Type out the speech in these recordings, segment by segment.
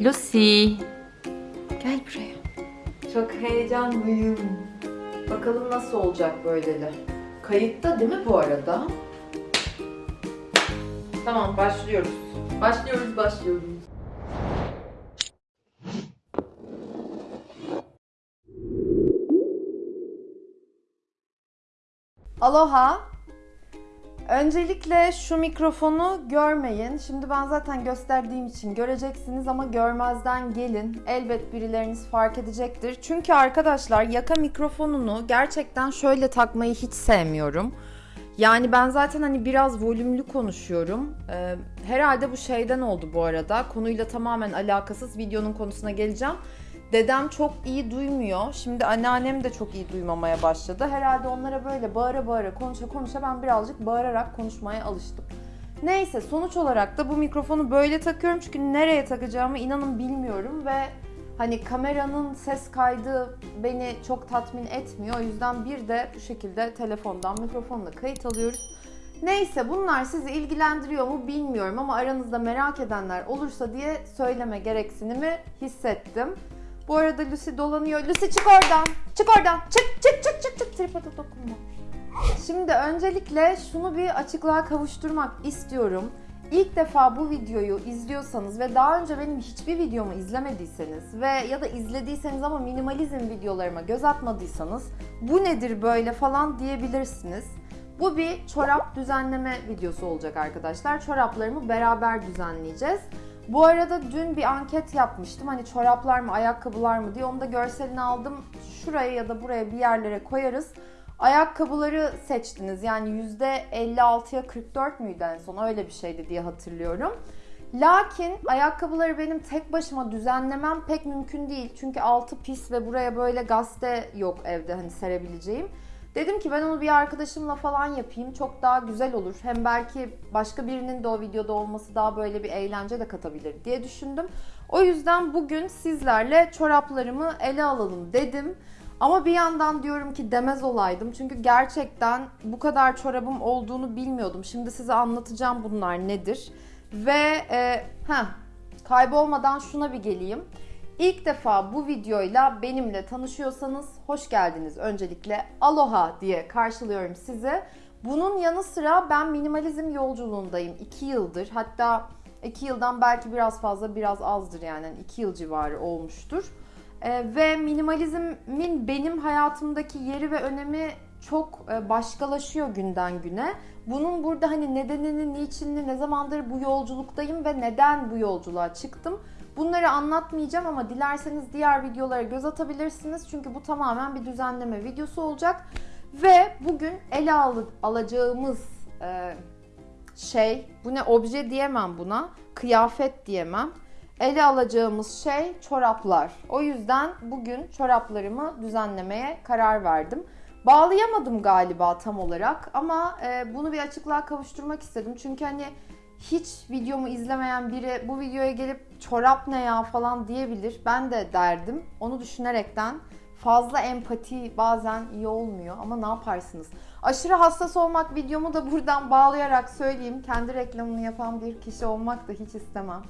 Lucy. Gel buraya. Çok heyecanlıyım. Bakalım nasıl olacak böyleli. Kayıtta değil mi bu arada? Tamam başlıyoruz. Başlıyoruz başlıyoruz. Aloha. Öncelikle şu mikrofonu görmeyin. Şimdi ben zaten gösterdiğim için göreceksiniz ama görmezden gelin. Elbet birileriniz fark edecektir. Çünkü arkadaşlar yaka mikrofonunu gerçekten şöyle takmayı hiç sevmiyorum. Yani ben zaten hani biraz volümlü konuşuyorum. Ee, herhalde bu şeyden oldu bu arada. Konuyla tamamen alakasız videonun konusuna geleceğim. Dedem çok iyi duymuyor. Şimdi anneannem de çok iyi duymamaya başladı. Herhalde onlara böyle bağıra bağıra konuşa konuşa ben birazcık bağırarak konuşmaya alıştım. Neyse sonuç olarak da bu mikrofonu böyle takıyorum çünkü nereye takacağımı inanın bilmiyorum ve hani kameranın ses kaydı beni çok tatmin etmiyor. O yüzden bir de bu şekilde telefondan mikrofonla kayıt alıyoruz. Neyse bunlar sizi ilgilendiriyor mu bilmiyorum ama aranızda merak edenler olursa diye söyleme gereksinimi hissettim. Bu arada Lucy dolanıyor. Lucy çık oradan. Çık oradan. Çık çık çık çık çık. Tripoda dokunma. Şimdi öncelikle şunu bir açıklığa kavuşturmak istiyorum. İlk defa bu videoyu izliyorsanız ve daha önce benim hiçbir videomu izlemediyseniz ve ya da izlediyseniz ama minimalizm videolarıma göz atmadıysanız bu nedir böyle falan diyebilirsiniz. Bu bir çorap düzenleme videosu olacak arkadaşlar. Çoraplarımı beraber düzenleyeceğiz. Bu arada dün bir anket yapmıştım. Hani çoraplar mı, ayakkabılar mı diye. Onu da görselini aldım. Şuraya ya da buraya bir yerlere koyarız. Ayakkabıları seçtiniz. Yani %56'ya 44 müydü en son? Öyle bir şeydi diye hatırlıyorum. Lakin ayakkabıları benim tek başıma düzenlemem pek mümkün değil. Çünkü altı pis ve buraya böyle gazete yok evde hani serebileceğim. Dedim ki ben onu bir arkadaşımla falan yapayım. Çok daha güzel olur. Hem belki başka birinin de o videoda olması daha böyle bir eğlence de katabilir diye düşündüm. O yüzden bugün sizlerle çoraplarımı ele alalım dedim. Ama bir yandan diyorum ki demez olaydım. Çünkü gerçekten bu kadar çorabım olduğunu bilmiyordum. Şimdi size anlatacağım bunlar nedir. Ve e, heh, kaybolmadan şuna bir geleyim. İlk defa bu videoyla benimle tanışıyorsanız hoş geldiniz. Öncelikle aloha diye karşılıyorum sizi. Bunun yanı sıra ben minimalizm yolculuğundayım 2 yıldır. Hatta 2 yıldan belki biraz fazla biraz azdır yani 2 yıl civarı olmuştur. Ee, ve minimalizmin benim hayatımdaki yeri ve önemi çok e, başkalaşıyor günden güne. Bunun burada hani nedenini, niçinini, ne zamandır bu yolculuktayım ve neden bu yolculuğa çıktım Bunları anlatmayacağım ama dilerseniz diğer videolara göz atabilirsiniz. Çünkü bu tamamen bir düzenleme videosu olacak. Ve bugün ele al alacağımız e, şey, bu ne obje diyemem buna, kıyafet diyemem. Ele alacağımız şey çoraplar. O yüzden bugün çoraplarımı düzenlemeye karar verdim. Bağlayamadım galiba tam olarak ama e, bunu bir açıklığa kavuşturmak istedim. Çünkü hani hiç videomu izlemeyen biri bu videoya gelip çorap ne ya falan diyebilir. Ben de derdim. Onu düşünerekten fazla empati bazen iyi olmuyor ama ne yaparsınız? Aşırı hassas olmak videomu da buradan bağlayarak söyleyeyim. Kendi reklamını yapan bir kişi olmak da hiç istemem.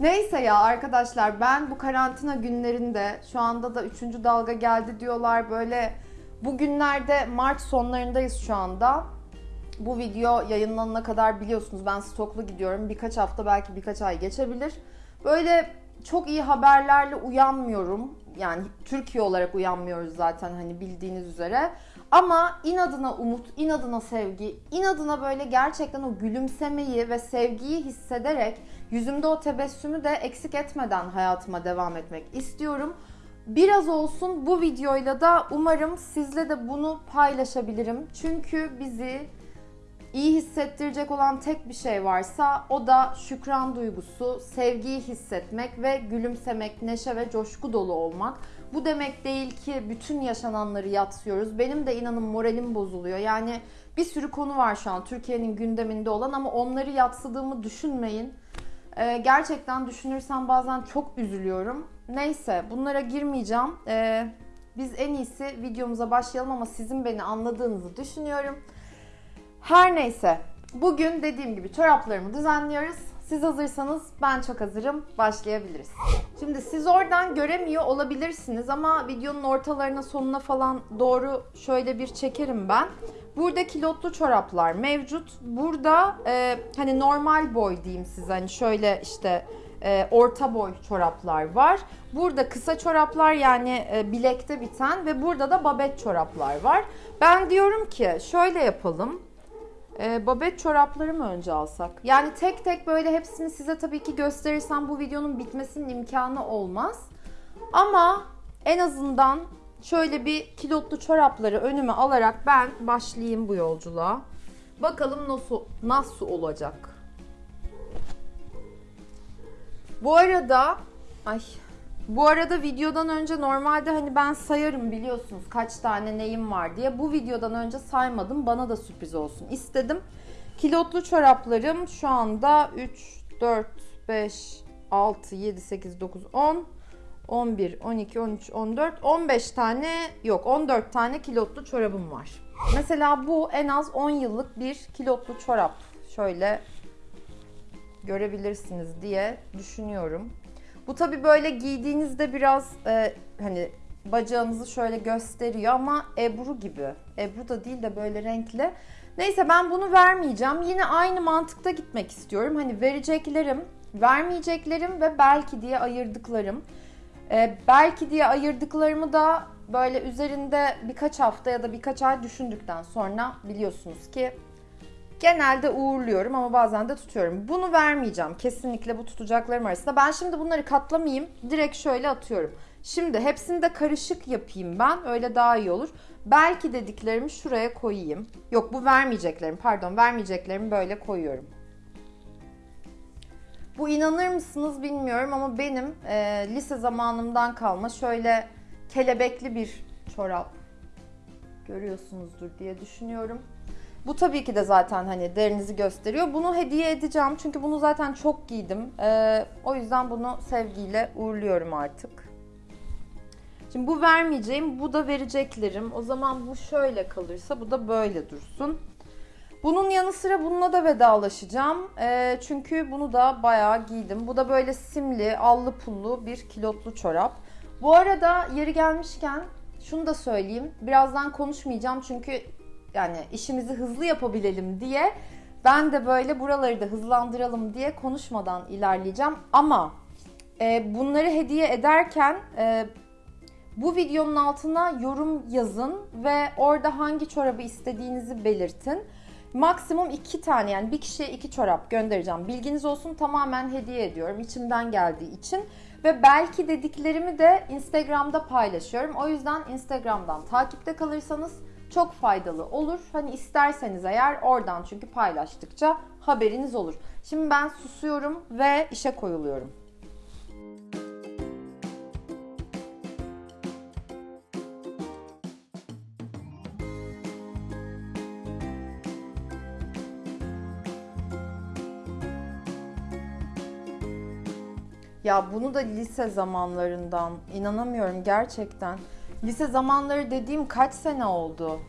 Neyse ya arkadaşlar ben bu karantina günlerinde şu anda da 3. dalga geldi diyorlar böyle bugünlerde Mart sonlarındayız şu anda bu video yayınlanana kadar biliyorsunuz ben stoklu gidiyorum. Birkaç hafta belki birkaç ay geçebilir. Böyle çok iyi haberlerle uyanmıyorum. Yani Türkiye olarak uyanmıyoruz zaten hani bildiğiniz üzere. Ama inadına umut, inadına sevgi, inadına böyle gerçekten o gülümsemeyi ve sevgiyi hissederek yüzümde o tebessümü de eksik etmeden hayatıma devam etmek istiyorum. Biraz olsun bu videoyla da umarım sizle de bunu paylaşabilirim. Çünkü bizi iyi hissettirecek olan tek bir şey varsa o da şükran duygusu, sevgiyi hissetmek ve gülümsemek, neşe ve coşku dolu olmak. Bu demek değil ki bütün yaşananları yatsıyoruz. Benim de inanın moralim bozuluyor. Yani bir sürü konu var şu an Türkiye'nin gündeminde olan ama onları yatsıdığımı düşünmeyin. Ee, gerçekten düşünürsem bazen çok üzülüyorum. Neyse bunlara girmeyeceğim. Ee, biz en iyisi videomuza başlayalım ama sizin beni anladığınızı düşünüyorum. Her neyse. Bugün dediğim gibi çoraplarımı düzenliyoruz. Siz hazırsanız ben çok hazırım. Başlayabiliriz. Şimdi siz oradan göremiyor olabilirsiniz ama videonun ortalarına sonuna falan doğru şöyle bir çekerim ben. Burada kilotlu çoraplar mevcut. Burada e, hani normal boy diyeyim size hani şöyle işte e, orta boy çoraplar var. Burada kısa çoraplar yani e, bilekte biten ve burada da babet çoraplar var. Ben diyorum ki şöyle yapalım. E, babet çorapları mı önce alsak? Yani tek tek böyle hepsini size tabii ki gösterirsem bu videonun bitmesinin imkanı olmaz. Ama en azından şöyle bir kilotlu çorapları önüme alarak ben başlayayım bu yolculuğa. Bakalım nasıl nasıl olacak. Bu arada ay bu arada videodan önce normalde hani ben sayarım biliyorsunuz kaç tane neyim var diye. Bu videodan önce saymadım. Bana da sürpriz olsun istedim. Kilotlu çoraplarım şu anda 3, 4, 5, 6, 7, 8, 9, 10, 11, 12, 13, 14, 15 tane yok 14 tane kilotlu çorabım var. Mesela bu en az 10 yıllık bir kilotlu çorap. Şöyle görebilirsiniz diye düşünüyorum. Bu tabi böyle giydiğinizde biraz e, hani bacağınızı şöyle gösteriyor ama Ebru gibi. Ebru da değil de böyle renkli. Neyse ben bunu vermeyeceğim. Yine aynı mantıkta gitmek istiyorum. Hani vereceklerim, vermeyeceklerim ve belki diye ayırdıklarım. E, belki diye ayırdıklarımı da böyle üzerinde birkaç hafta ya da birkaç ay düşündükten sonra biliyorsunuz ki Genelde uğurluyorum ama bazen de tutuyorum. Bunu vermeyeceğim. Kesinlikle bu tutacaklarım arasında. Ben şimdi bunları katlamayayım. Direkt şöyle atıyorum. Şimdi hepsini de karışık yapayım ben. Öyle daha iyi olur. Belki dediklerimi şuraya koyayım. Yok bu vermeyeceklerim. Pardon vermeyeceklerimi böyle koyuyorum. Bu inanır mısınız bilmiyorum ama benim e, lise zamanımdan kalma şöyle kelebekli bir çorap görüyorsunuzdur diye düşünüyorum. Bu tabii ki de zaten hani derinizi gösteriyor. Bunu hediye edeceğim çünkü bunu zaten çok giydim. Ee, o yüzden bunu sevgiyle uğurluyorum artık. Şimdi bu vermeyeceğim, bu da vereceklerim. O zaman bu şöyle kalırsa bu da böyle dursun. Bunun yanı sıra bununla da vedalaşacağım. Ee, çünkü bunu da bayağı giydim. Bu da böyle simli, allı pullu bir kilotlu çorap. Bu arada yeri gelmişken şunu da söyleyeyim. Birazdan konuşmayacağım çünkü yani işimizi hızlı yapabilelim diye ben de böyle buraları da hızlandıralım diye konuşmadan ilerleyeceğim. Ama e, bunları hediye ederken e, bu videonun altına yorum yazın ve orada hangi çorabı istediğinizi belirtin. Maksimum iki tane yani bir kişiye iki çorap göndereceğim. Bilginiz olsun tamamen hediye ediyorum içimden geldiği için. Ve belki dediklerimi de Instagram'da paylaşıyorum. O yüzden Instagram'dan takipte kalırsanız çok faydalı olur. Hani isterseniz eğer oradan çünkü paylaştıkça haberiniz olur. Şimdi ben susuyorum ve işe koyuluyorum. Ya bunu da lise zamanlarından inanamıyorum gerçekten. Lise zamanları dediğim kaç sene oldu?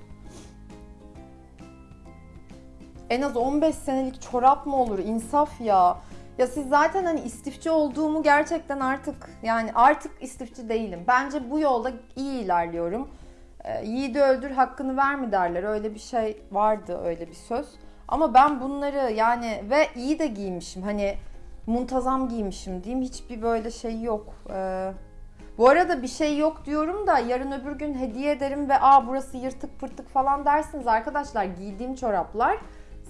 En az 15 senelik çorap mı olur? İnsaf ya. Ya siz zaten hani istifçi olduğumu gerçekten artık yani artık istifçi değilim. Bence bu yolda iyi ilerliyorum. Ee, yiğidi öldür hakkını verme derler. Öyle bir şey vardı öyle bir söz. Ama ben bunları yani ve iyi de giymişim. Hani muntazam giymişim diyeyim. Hiçbir böyle şey yok. Ee, bu arada bir şey yok diyorum da yarın öbür gün hediye ederim ve aa burası yırtık pırtık falan dersiniz arkadaşlar. Giydiğim çoraplar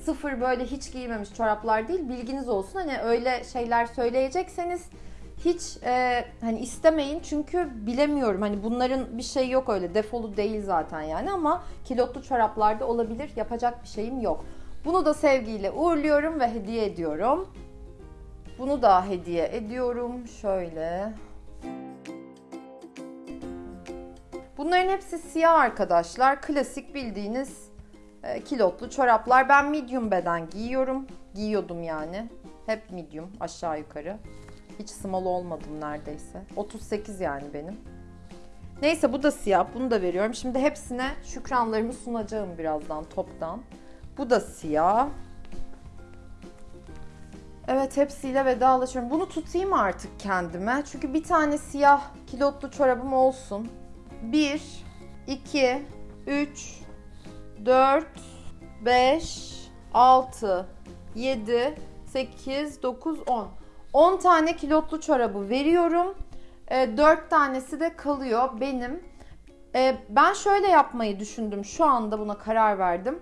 sıfır böyle hiç giymemiş çoraplar değil. Bilginiz olsun hani öyle şeyler söyleyecekseniz hiç e, hani istemeyin çünkü bilemiyorum hani bunların bir şey yok öyle defolu değil zaten yani ama kilotlu çoraplarda olabilir yapacak bir şeyim yok. Bunu da sevgiyle uğurluyorum ve hediye ediyorum. Bunu da hediye ediyorum. Şöyle. Bunların hepsi siyah arkadaşlar. Klasik bildiğiniz e, kilotlu çoraplar. Ben medium beden giyiyorum. Giyiyordum yani. Hep medium aşağı yukarı. Hiç small olmadım neredeyse. 38 yani benim. Neyse bu da siyah. Bunu da veriyorum. Şimdi hepsine şükranlarımı sunacağım birazdan toptan. Bu da siyah. Evet hepsiyle vedalaşıyorum. Bunu tutayım artık kendime. Çünkü bir tane siyah kilotlu çorabım olsun. 1, 2, 3, 4, 5, 6, 7, 8, 9, 10. 10 tane kilotlu çorabı veriyorum. 4 tanesi de kalıyor benim. E, Ben şöyle yapmayı düşündüm. Şu anda buna karar verdim.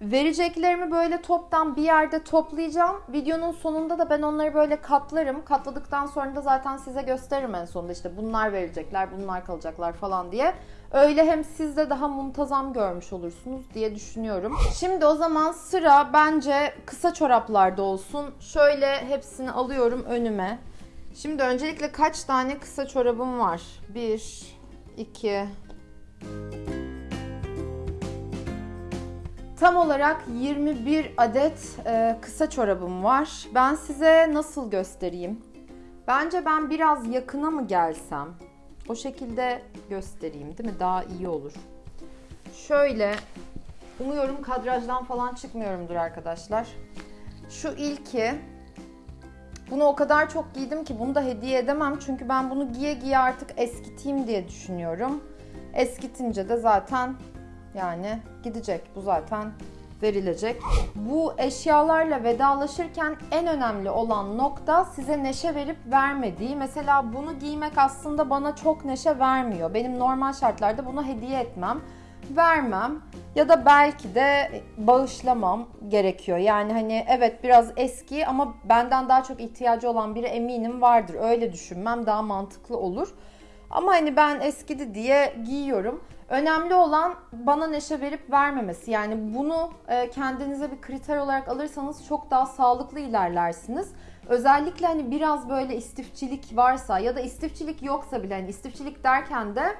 Vereceklerimi böyle toptan bir yerde toplayacağım. Videonun sonunda da ben onları böyle katlarım. Katladıktan sonra da zaten size gösteririm en sonunda işte bunlar verecekler, bunlar kalacaklar falan diye. Öyle hem siz de daha muntazam görmüş olursunuz diye düşünüyorum. Şimdi o zaman sıra bence kısa çoraplarda olsun. Şöyle hepsini alıyorum önüme. Şimdi öncelikle kaç tane kısa çorabım var? 1, 2, Tam olarak 21 adet e, kısa çorabım var. Ben size nasıl göstereyim? Bence ben biraz yakına mı gelsem? O şekilde göstereyim değil mi? Daha iyi olur. Şöyle, umuyorum kadrajdan falan çıkmıyorumdur arkadaşlar. Şu ilki, bunu o kadar çok giydim ki bunu da hediye edemem. Çünkü ben bunu giye giye artık eskiteyim diye düşünüyorum. Eskitince de zaten yani gidecek. Bu zaten verilecek. Bu eşyalarla vedalaşırken en önemli olan nokta size neşe verip vermediği. Mesela bunu giymek aslında bana çok neşe vermiyor. Benim normal şartlarda bunu hediye etmem, vermem ya da belki de bağışlamam gerekiyor. Yani hani evet biraz eski ama benden daha çok ihtiyacı olan biri eminim vardır. Öyle düşünmem daha mantıklı olur. Ama hani ben eskidi diye giyiyorum. Önemli olan bana neşe verip vermemesi. Yani bunu e, kendinize bir kriter olarak alırsanız çok daha sağlıklı ilerlersiniz. Özellikle hani biraz böyle istifçilik varsa ya da istifçilik yoksa bile hani istifçilik derken de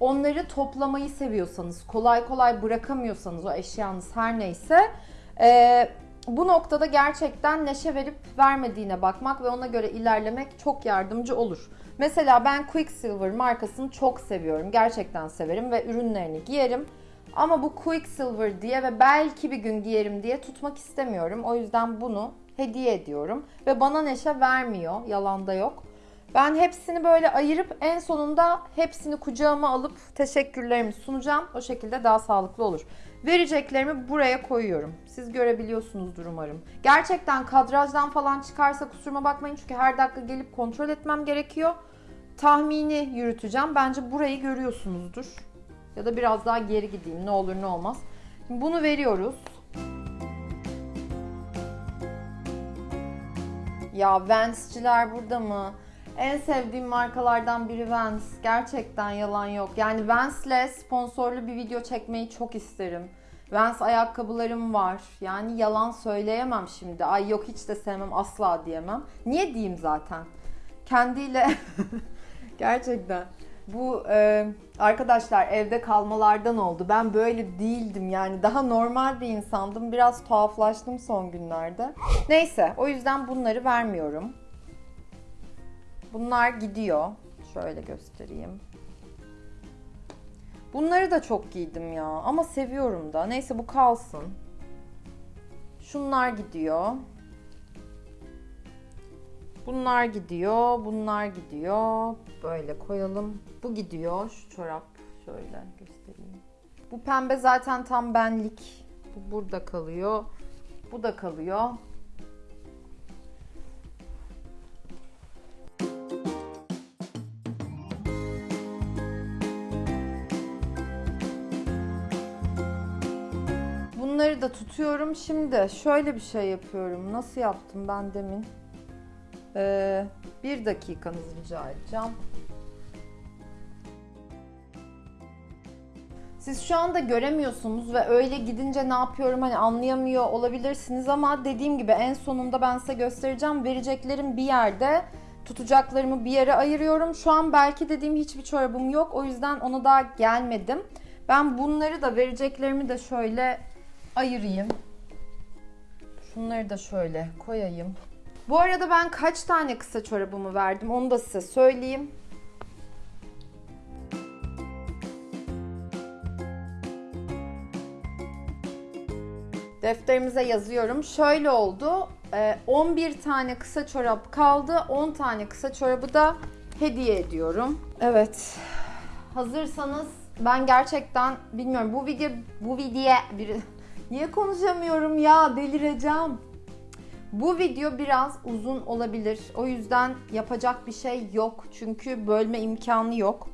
onları toplamayı seviyorsanız, kolay kolay bırakamıyorsanız o eşyanız her neyse e, bu noktada gerçekten neşe verip vermediğine bakmak ve ona göre ilerlemek çok yardımcı olur. Mesela ben Quicksilver markasını çok seviyorum. Gerçekten severim ve ürünlerini giyerim. Ama bu Quicksilver diye ve belki bir gün giyerim diye tutmak istemiyorum. O yüzden bunu hediye ediyorum. Ve bana neşe vermiyor. Yalan da yok. Ben hepsini böyle ayırıp en sonunda hepsini kucağıma alıp teşekkürlerimi sunacağım. O şekilde daha sağlıklı olur. Vereceklerimi buraya koyuyorum. Siz görebiliyorsunuzdur umarım. Gerçekten kadrajdan falan çıkarsa kusuruma bakmayın çünkü her dakika gelip kontrol etmem gerekiyor. Tahmini yürüteceğim. Bence burayı görüyorsunuzdur. Ya da biraz daha geri gideyim ne olur ne olmaz. Şimdi bunu veriyoruz. Ya Vans'ciler burada mı? En sevdiğim markalardan biri Vans. Gerçekten yalan yok. Yani Vans'le sponsorlu bir video çekmeyi çok isterim. Vans ayakkabılarım var. Yani yalan söyleyemem şimdi. Ay yok hiç de sevmem asla diyemem. Niye diyeyim zaten? Kendiyle gerçekten bu e, arkadaşlar evde kalmalardan oldu. Ben böyle değildim yani daha normal bir insandım. Biraz tuhaflaştım son günlerde. Neyse o yüzden bunları vermiyorum. Bunlar gidiyor. Şöyle göstereyim. Bunları da çok giydim ya ama seviyorum da. Neyse bu kalsın. Şunlar gidiyor. Bunlar gidiyor, bunlar gidiyor. Böyle koyalım. Bu gidiyor. Şu çorap şöyle göstereyim. Bu pembe zaten tam benlik. Bu burada kalıyor. Bu da kalıyor. Bunları da tutuyorum. Şimdi şöyle bir şey yapıyorum. Nasıl yaptım ben demin? Ee, bir dakikanızı rica edeceğim. Siz şu anda göremiyorsunuz ve öyle gidince ne yapıyorum hani anlayamıyor olabilirsiniz ama dediğim gibi en sonunda ben size göstereceğim. Vereceklerim bir yerde, tutacaklarımı bir yere ayırıyorum. Şu an belki dediğim hiçbir çorabım yok. O yüzden ona daha gelmedim. Ben bunları da vereceklerimi de şöyle ayırayım. Şunları da şöyle koyayım. Bu arada ben kaç tane kısa çorabımı verdim onu da size söyleyeyim. Defterimize yazıyorum. Şöyle oldu. Ee, 11 tane kısa çorap kaldı. 10 tane kısa çorabı da hediye ediyorum. Evet. Hazırsanız ben gerçekten bilmiyorum bu video bu video bir niye konuşamıyorum ya delireceğim. Bu video biraz uzun olabilir. O yüzden yapacak bir şey yok. Çünkü bölme imkanı yok.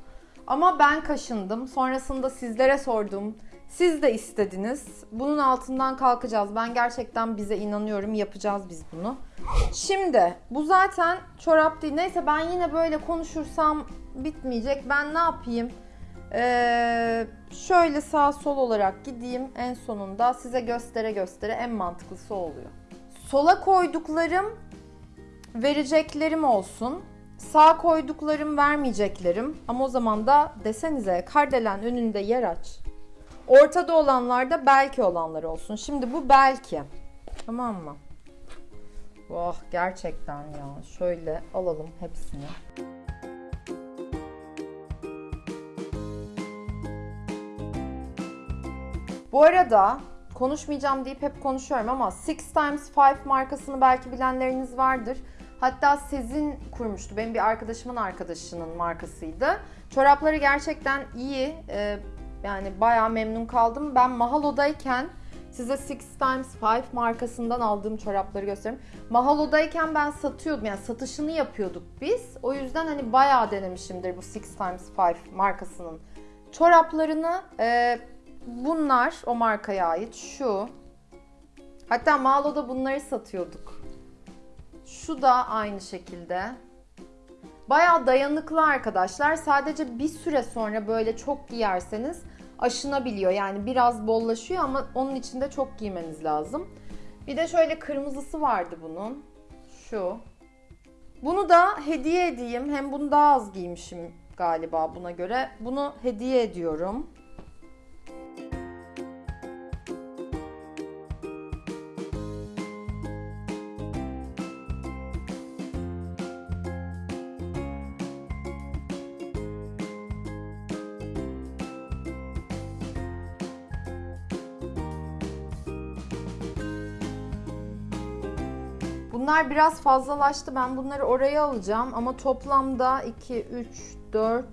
Ama ben kaşındım. Sonrasında sizlere sordum. Siz de istediniz. Bunun altından kalkacağız. Ben gerçekten bize inanıyorum. Yapacağız biz bunu. Şimdi bu zaten çorap değil. Neyse ben yine böyle konuşursam bitmeyecek. Ben ne yapayım? Ee, şöyle sağ sol olarak gideyim. En sonunda size göstere göstere en mantıklısı oluyor. Sola koyduklarım vereceklerim olsun. Sağ koyduklarım vermeyeceklerim. Ama o zaman da desenize kardelen önünde yer aç. Ortada olanlar da belki olanlar olsun. Şimdi bu belki. Tamam mı? Oh gerçekten ya. Şöyle alalım hepsini. Bu arada konuşmayacağım deyip hep konuşuyorum ama Six Times Five markasını belki bilenleriniz vardır. Hatta Sezin kurmuştu. Benim bir arkadaşımın arkadaşının markasıydı. Çorapları gerçekten iyi. Ee, yani bayağı memnun kaldım. Ben Mahalo'dayken size Six Times Five markasından aldığım çorapları göstereyim. Mahalo'dayken ben satıyordum. Yani satışını yapıyorduk biz. O yüzden hani bayağı denemişimdir bu Six Times Five markasının çoraplarını. Ee, bunlar o markaya ait. Şu. Hatta Mahalo'da bunları satıyorduk. Şu da aynı şekilde. Bayağı dayanıklı arkadaşlar. Sadece bir süre sonra böyle çok giyerseniz aşınabiliyor. Yani biraz bollaşıyor ama onun için de çok giymeniz lazım. Bir de şöyle kırmızısı vardı bunun. Şu. Bunu da hediye edeyim. Hem bunu daha az giymişim galiba buna göre. Bunu hediye ediyorum. Bunlar biraz fazlalaştı. Ben bunları oraya alacağım ama toplamda 2, 3, 4,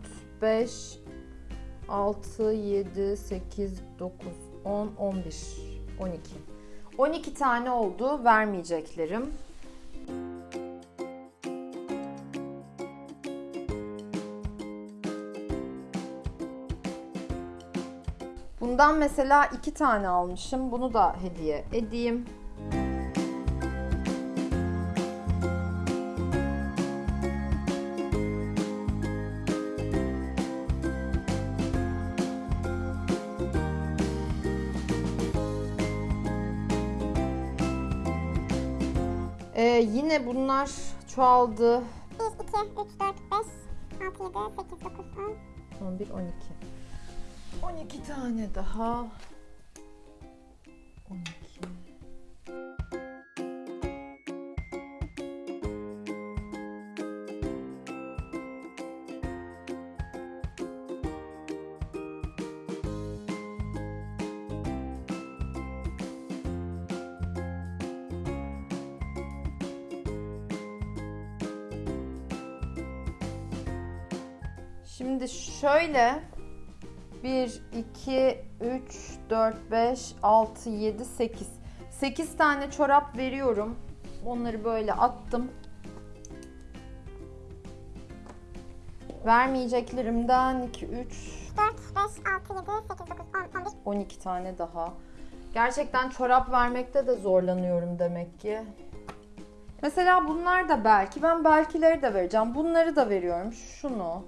5, 6, 7, 8, 9, 10, 11, 12. 12 tane oldu vermeyeceklerim. Bundan mesela iki tane almışım. Bunu da hediye edeyim. Yine bunlar çoğaldı. 1, 2, 3, 4, 5, 6, 7, 8, 9, 10. 11, 12. 12 tane daha. Şimdi şöyle 1, 2, 3, 4, 5, 6, 7, 8. 8 tane çorap veriyorum. Onları böyle attım. Vermeyeceklerimden 2, 3, 4, 5, 6, 7, 8, 9, 10, 11. 12 tane daha. Gerçekten çorap vermekte de zorlanıyorum demek ki. Mesela bunlar da belki. Ben belkileri de vereceğim. Bunları da veriyorum. Şunu.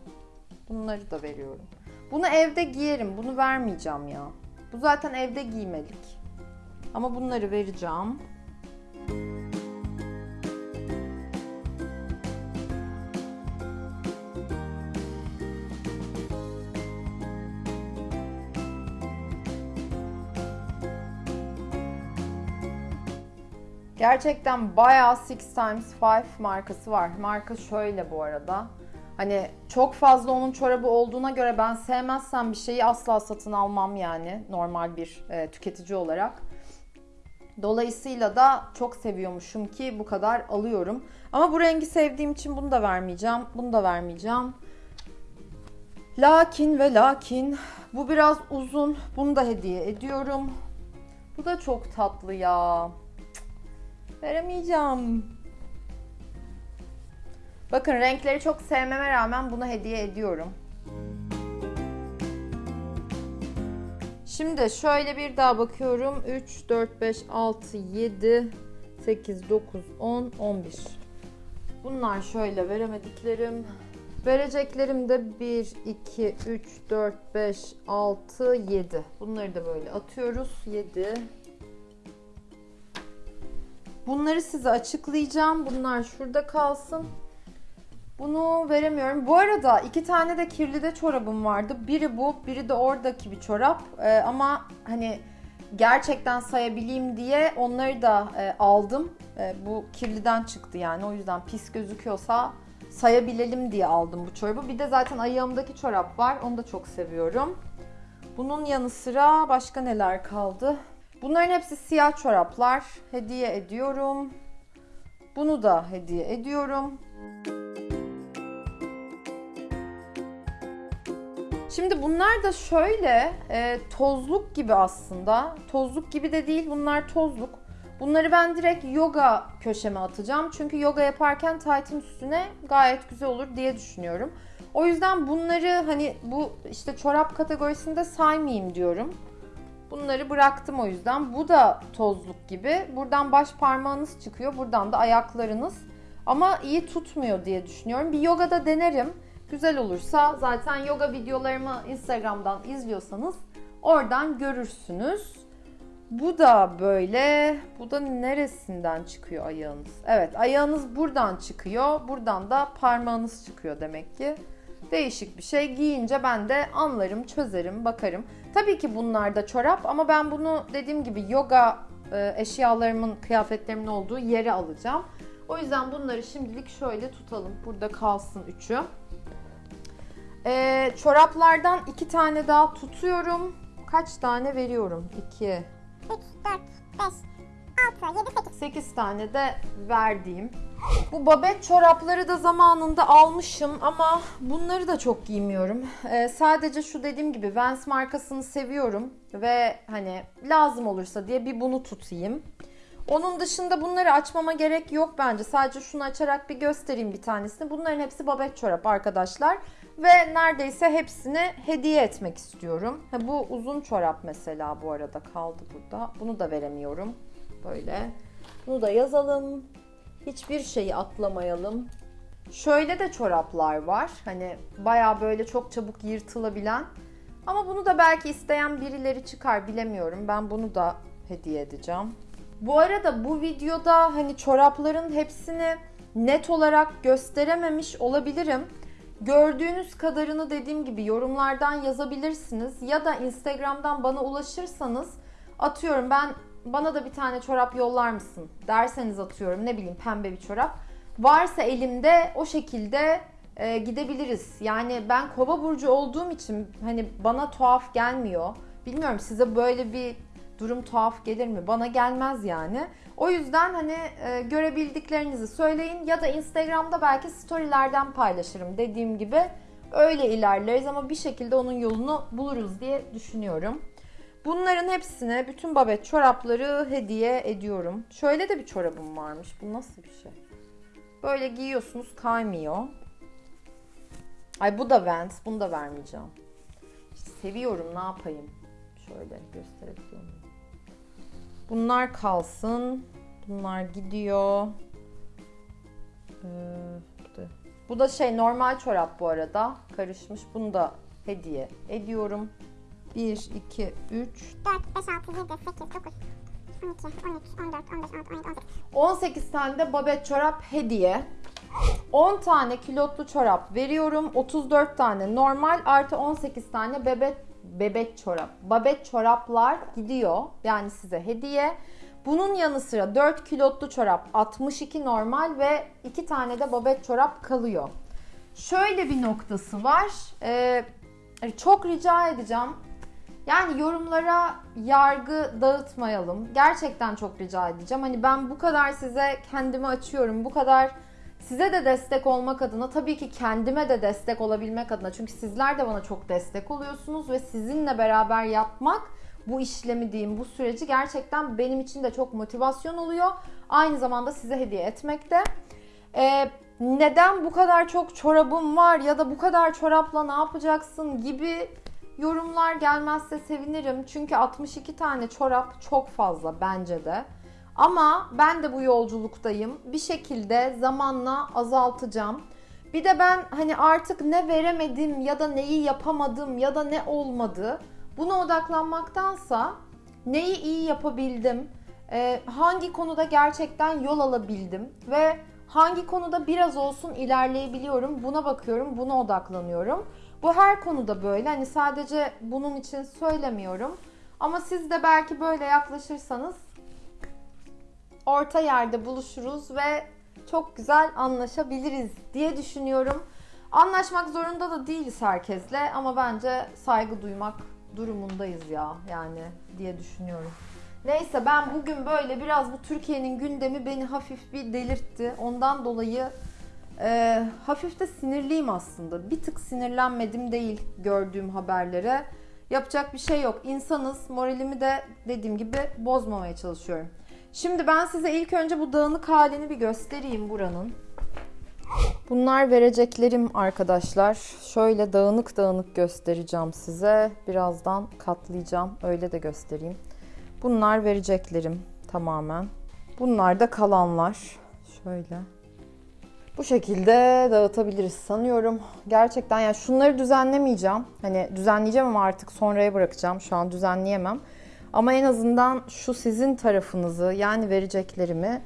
Bunları da veriyorum. Bunu evde giyerim. Bunu vermeyeceğim ya. Bu zaten evde giymelik. Ama bunları vereceğim. Gerçekten bayağı Six Times Five markası var. Marka şöyle bu arada. Hani çok fazla onun çorabı olduğuna göre ben sevmezsem bir şeyi asla satın almam yani normal bir e, tüketici olarak. Dolayısıyla da çok seviyormuşum ki bu kadar alıyorum. Ama bu rengi sevdiğim için bunu da vermeyeceğim. Bunu da vermeyeceğim. Lakin ve lakin bu biraz uzun. Bunu da hediye ediyorum. Bu da çok tatlı ya. Veremeyeceğim. Bakın renkleri çok sevmeme rağmen bunu hediye ediyorum. Şimdi şöyle bir daha bakıyorum. 3, 4, 5, 6, 7, 8, 9, 10, 11. Bunlar şöyle veremediklerim. Vereceklerim de 1, 2, 3, 4, 5, 6, 7. Bunları da böyle atıyoruz. 7. Bunları size açıklayacağım. Bunlar şurada kalsın. Bunu veremiyorum. Bu arada iki tane de kirli de çorabım vardı. Biri bu, biri de oradaki bir çorap. Ee, ama hani gerçekten sayabileyim diye onları da e, aldım. E, bu kirliden çıktı yani. O yüzden pis gözüküyorsa sayabilelim diye aldım bu çorabı. Bir de zaten ayağımdaki çorap var. Onu da çok seviyorum. Bunun yanı sıra başka neler kaldı? Bunların hepsi siyah çoraplar. Hediye ediyorum. Bunu da hediye ediyorum. Şimdi bunlar da şöyle e, tozluk gibi aslında. Tozluk gibi de değil bunlar tozluk. Bunları ben direkt yoga köşeme atacağım. Çünkü yoga yaparken taytın üstüne gayet güzel olur diye düşünüyorum. O yüzden bunları hani bu işte çorap kategorisinde saymayayım diyorum. Bunları bıraktım o yüzden. Bu da tozluk gibi. Buradan baş parmağınız çıkıyor. Buradan da ayaklarınız. Ama iyi tutmuyor diye düşünüyorum. Bir yogada denerim. Güzel olursa zaten yoga videolarımı Instagram'dan izliyorsanız oradan görürsünüz. Bu da böyle. Bu da neresinden çıkıyor ayağınız? Evet ayağınız buradan çıkıyor. Buradan da parmağınız çıkıyor demek ki. Değişik bir şey. Giyince ben de anlarım, çözerim, bakarım. Tabii ki bunlar da çorap ama ben bunu dediğim gibi yoga e, eşyalarımın, kıyafetlerimin olduğu yere alacağım. O yüzden bunları şimdilik şöyle tutalım. Burada kalsın üçü. Ee, çoraplardan iki tane daha tutuyorum. Kaç tane veriyorum? 2, 3, 4, 5, 6, 7, 8. 8 tane de verdiğim. Bu babet çorapları da zamanında almışım ama bunları da çok giymiyorum. Ee, sadece şu dediğim gibi Vans markasını seviyorum ve hani lazım olursa diye bir bunu tutayım. Onun dışında bunları açmama gerek yok bence. Sadece şunu açarak bir göstereyim bir tanesini. Bunların hepsi babet çorap arkadaşlar. Ve neredeyse hepsini hediye etmek istiyorum. Ha, bu uzun çorap mesela bu arada kaldı burada. Bunu da veremiyorum. Böyle. Bunu da yazalım. Hiçbir şeyi atlamayalım. Şöyle de çoraplar var. Hani baya böyle çok çabuk yırtılabilen. Ama bunu da belki isteyen birileri çıkar bilemiyorum. Ben bunu da hediye edeceğim. Bu arada bu videoda hani çorapların hepsini net olarak gösterememiş olabilirim. Gördüğünüz kadarını dediğim gibi yorumlardan yazabilirsiniz ya da Instagram'dan bana ulaşırsanız atıyorum ben bana da bir tane çorap yollar mısın derseniz atıyorum ne bileyim pembe bir çorap. Varsa elimde o şekilde e, gidebiliriz. Yani ben kova burcu olduğum için hani bana tuhaf gelmiyor. Bilmiyorum size böyle bir durum tuhaf gelir mi? Bana gelmez yani. O yüzden hani e, görebildiklerinizi söyleyin ya da Instagram'da belki storylerden paylaşırım dediğim gibi. Öyle ilerleriz ama bir şekilde onun yolunu buluruz diye düşünüyorum. Bunların hepsine bütün babet çorapları hediye ediyorum. Şöyle de bir çorabım varmış. Bu nasıl bir şey? Böyle giyiyorsunuz kaymıyor. Ay bu da Vans. Bunu da vermeyeceğim. İşte seviyorum ne yapayım. Şöyle gösterebiliyor muyum? Bunlar kalsın. Bunlar gidiyor. Ee, bu, da, şey normal çorap bu arada. Karışmış. Bunu da hediye ediyorum. 1, 2, 3, 4, 5, 6, 7, 8, 9, 12, 13, 14, 15, 16, 17, 18. 18 tane de babet çorap hediye. 10 tane kilotlu çorap veriyorum. 34 tane normal artı 18 tane bebek bebek çorap. Babet çoraplar gidiyor. Yani size hediye. Bunun yanı sıra 4 kilotlu çorap 62 normal ve 2 tane de babet çorap kalıyor. Şöyle bir noktası var. Ee, çok rica edeceğim. Yani yorumlara yargı dağıtmayalım. Gerçekten çok rica edeceğim. Hani ben bu kadar size kendimi açıyorum. Bu kadar size de destek olmak adına tabii ki kendime de destek olabilmek adına. Çünkü sizler de bana çok destek oluyorsunuz ve sizinle beraber yapmak bu işlemi diyeyim, bu süreci gerçekten benim için de çok motivasyon oluyor. Aynı zamanda size hediye etmek de. Ee, neden bu kadar çok çorabım var ya da bu kadar çorapla ne yapacaksın gibi yorumlar gelmezse sevinirim. Çünkü 62 tane çorap çok fazla bence de. Ama ben de bu yolculuktayım. Bir şekilde zamanla azaltacağım. Bir de ben hani artık ne veremedim ya da neyi yapamadım ya da ne olmadı buna odaklanmaktansa neyi iyi yapabildim, e, hangi konuda gerçekten yol alabildim ve hangi konuda biraz olsun ilerleyebiliyorum buna bakıyorum, buna odaklanıyorum. Bu her konuda böyle. Hani sadece bunun için söylemiyorum. Ama siz de belki böyle yaklaşırsanız orta yerde buluşuruz ve çok güzel anlaşabiliriz diye düşünüyorum. Anlaşmak zorunda da değiliz herkesle ama bence saygı duymak durumundayız ya yani diye düşünüyorum. Neyse ben bugün böyle biraz bu Türkiye'nin gündemi beni hafif bir delirtti. Ondan dolayı e, hafif de sinirliyim aslında. Bir tık sinirlenmedim değil gördüğüm haberlere. Yapacak bir şey yok. İnsanız. Moralimi de dediğim gibi bozmamaya çalışıyorum. Şimdi ben size ilk önce bu dağınık halini bir göstereyim buranın. Bunlar vereceklerim arkadaşlar. Şöyle dağınık dağınık göstereceğim size. Birazdan katlayacağım. Öyle de göstereyim. Bunlar vereceklerim tamamen. Bunlar da kalanlar. Şöyle. Bu şekilde dağıtabiliriz sanıyorum. Gerçekten yani şunları düzenlemeyeceğim. Hani düzenleyeceğim ama artık sonraya bırakacağım. Şu an düzenleyemem. Ama en azından şu sizin tarafınızı yani vereceklerimi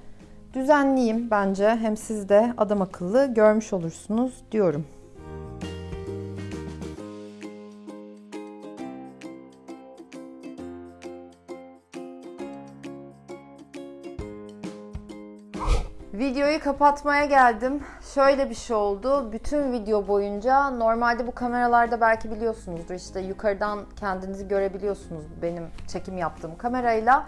düzenleyeyim bence. Hem siz de adam akıllı görmüş olursunuz diyorum. Videoyu kapatmaya geldim. Şöyle bir şey oldu. Bütün video boyunca normalde bu kameralarda belki biliyorsunuzdur işte yukarıdan kendinizi görebiliyorsunuz benim çekim yaptığım kamerayla.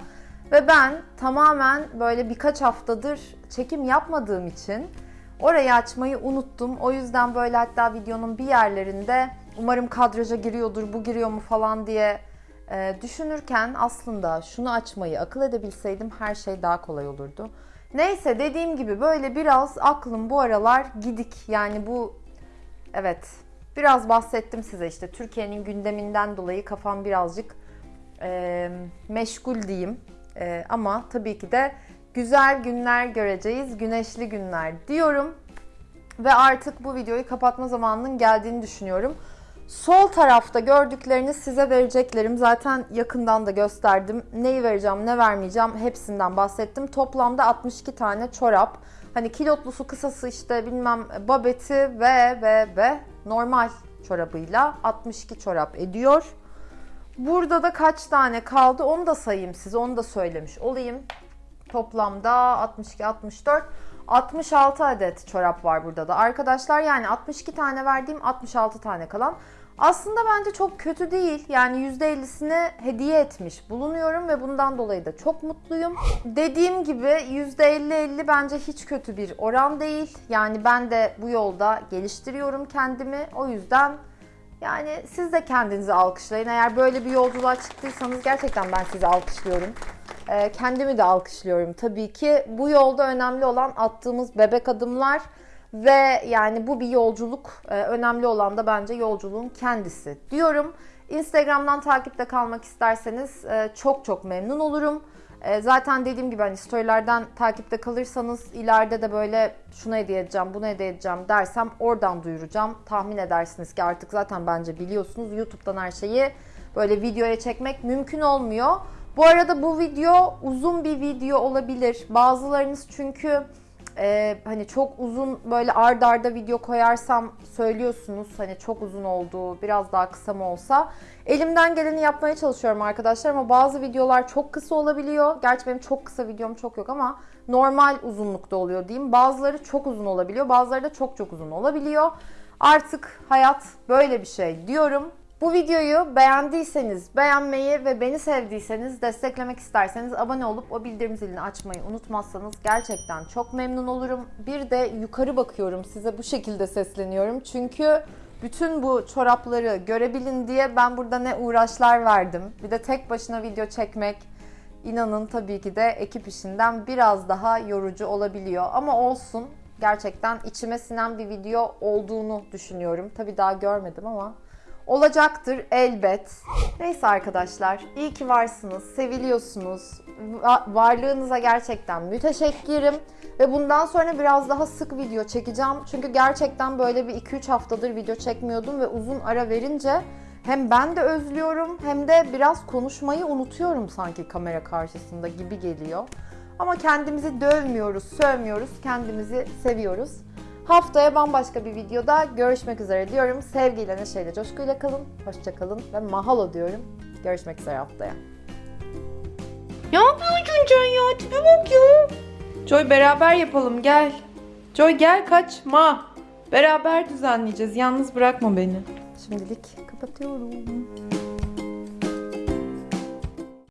Ve ben tamamen böyle birkaç haftadır çekim yapmadığım için orayı açmayı unuttum. O yüzden böyle hatta videonun bir yerlerinde umarım kadraja giriyordur, bu giriyor mu falan diye e, düşünürken aslında şunu açmayı akıl edebilseydim her şey daha kolay olurdu. Neyse dediğim gibi böyle biraz aklım bu aralar gidik. Yani bu evet biraz bahsettim size işte Türkiye'nin gündeminden dolayı kafam birazcık e, meşgul diyeyim. E, ama tabii ki de güzel günler göreceğiz, güneşli günler diyorum. Ve artık bu videoyu kapatma zamanının geldiğini düşünüyorum. Sol tarafta gördükleriniz size vereceklerim. Zaten yakından da gösterdim. Neyi vereceğim, ne vermeyeceğim hepsinden bahsettim. Toplamda 62 tane çorap. Hani kilotlusu, kısası işte bilmem babeti ve ve ve normal çorabıyla 62 çorap ediyor. Burada da kaç tane kaldı onu da sayayım size. Onu da söylemiş olayım. Toplamda 62, 64, 66 adet çorap var burada da. Arkadaşlar yani 62 tane verdiğim 66 tane kalan. Aslında bence çok kötü değil. Yani %50'sini hediye etmiş bulunuyorum ve bundan dolayı da çok mutluyum. Dediğim gibi %50-50 bence hiç kötü bir oran değil. Yani ben de bu yolda geliştiriyorum kendimi. O yüzden yani siz de kendinizi alkışlayın. Eğer böyle bir yolculuğa çıktıysanız gerçekten ben sizi alkışlıyorum. Ee, kendimi de alkışlıyorum tabii ki. Bu yolda önemli olan attığımız bebek adımlar ve yani bu bir yolculuk. Ee, önemli olan da bence yolculuğun kendisi diyorum. Instagram'dan takipte kalmak isterseniz e, çok çok memnun olurum. E, zaten dediğim gibi hani storylerden takipte kalırsanız ileride de böyle şunu hediye edeceğim, bunu hediye edeceğim dersem oradan duyuracağım. Tahmin edersiniz ki artık zaten bence biliyorsunuz YouTube'dan her şeyi böyle videoya çekmek mümkün olmuyor. Bu arada bu video uzun bir video olabilir. Bazılarınız çünkü e, hani çok uzun böyle ard arda video koyarsam söylüyorsunuz hani çok uzun oldu biraz daha kısa mı olsa. Elimden geleni yapmaya çalışıyorum arkadaşlar ama bazı videolar çok kısa olabiliyor. Gerçi benim çok kısa videom çok yok ama normal uzunlukta oluyor diyeyim. Bazıları çok uzun olabiliyor bazıları da çok çok uzun olabiliyor. Artık hayat böyle bir şey diyorum. Bu videoyu beğendiyseniz, beğenmeyi ve beni sevdiyseniz, desteklemek isterseniz abone olup o bildirim zilini açmayı unutmazsanız gerçekten çok memnun olurum. Bir de yukarı bakıyorum size bu şekilde sesleniyorum. Çünkü bütün bu çorapları görebilin diye ben burada ne uğraşlar verdim. Bir de tek başına video çekmek inanın tabii ki de ekip işinden biraz daha yorucu olabiliyor. Ama olsun. Gerçekten içime sinen bir video olduğunu düşünüyorum. Tabii daha görmedim ama olacaktır elbet. Neyse arkadaşlar, iyi ki varsınız, seviliyorsunuz. Va- varlığınıza gerçekten müteşekkirim. Ve bundan sonra biraz daha sık video çekeceğim. Çünkü gerçekten böyle bir 2-3 haftadır video çekmiyordum ve uzun ara verince hem ben de özlüyorum hem de biraz konuşmayı unutuyorum sanki kamera karşısında gibi geliyor. Ama kendimizi dövmüyoruz, sövmüyoruz, kendimizi seviyoruz. Haftaya bambaşka bir videoda görüşmek üzere diyorum. Sevgiyle, neşeyle, coşkuyla kalın, hoşça kalın ve mahalo diyorum. Görüşmek üzere haftaya. Ne yapıyorsun Can ya? Tipe bak ya. Joy beraber yapalım gel. Joy gel kaçma. Beraber düzenleyeceğiz. Yalnız bırakma beni. Şimdilik kapatıyorum.